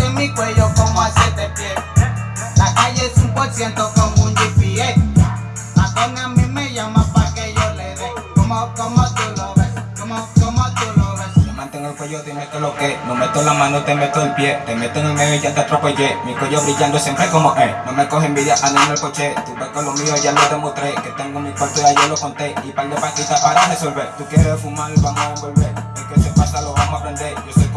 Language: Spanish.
en mi cuello como a siete pies. La calle es un por ciento como un GPS. La con a mí me llama pa' que yo le dé. Como, como tú lo ves, como, como tú lo ves. Me mantengo el cuello, dime que lo que No meto la mano, te meto el pie. Te meto en el medio y ya te atropellé. Mi cuello brillando siempre como eh No me coge envidia, ando en el coche. Tú ves con lo mío, ya lo demostré. Que tengo mi cuarto y ayer lo conté. Y par de paquitas para resolver. Tú quieres fumar, vamos a envolver El que se pasa lo vamos a aprender. Yo soy como